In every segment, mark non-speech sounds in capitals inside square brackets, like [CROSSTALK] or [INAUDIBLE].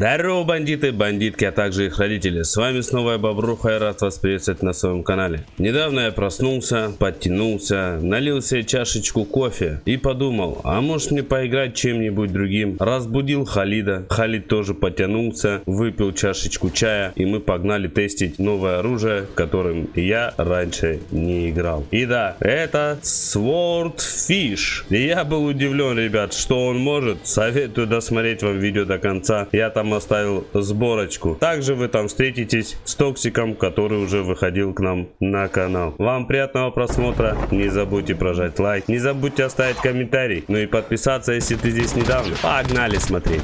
Здорово, бандиты, бандитки, а также их родители. С вами снова я Бобруха и рад вас приветствовать на своем канале. Недавно я проснулся, подтянулся, налил себе чашечку кофе и подумал, а может мне поиграть чем-нибудь другим. Разбудил Халида, Халид тоже подтянулся, выпил чашечку чая и мы погнали тестить новое оружие, которым я раньше не играл. И да, это Swordfish. И я был удивлен, ребят, что он может. Советую досмотреть вам видео до конца. Я там оставил сборочку. Также вы там встретитесь с Токсиком, который уже выходил к нам на канал. Вам приятного просмотра. Не забудьте прожать лайк. Не забудьте оставить комментарий. Ну и подписаться, если ты здесь недавно. Погнали смотреть.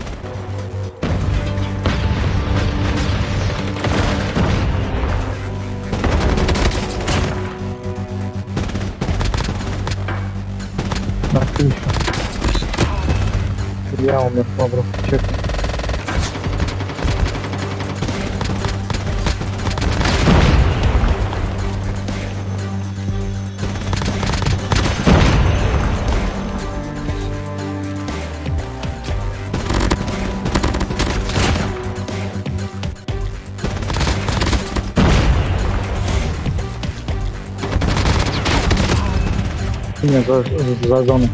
Я умер, Бобров. Чек. Меня за, за зону.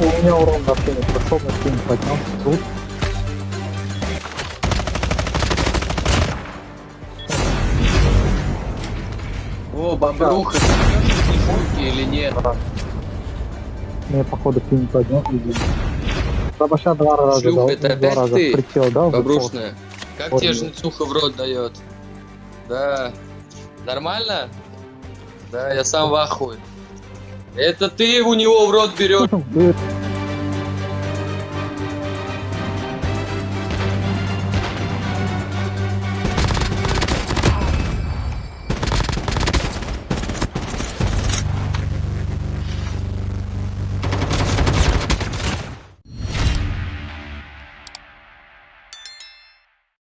У меня урон вообще не прошел, на скин поднялся тут. О, бобруха, ты идешь или нет? Мне походу скин поднял. Бабаша два раза Шлюха, дал, это два опять раза ты? прицел дал. Бобрушная. Как Вот тебе жнецуха в рот дает? Да. Нормально? Да, я сам в ахуе. Это ты у него в рот берешь. [LAUGHS]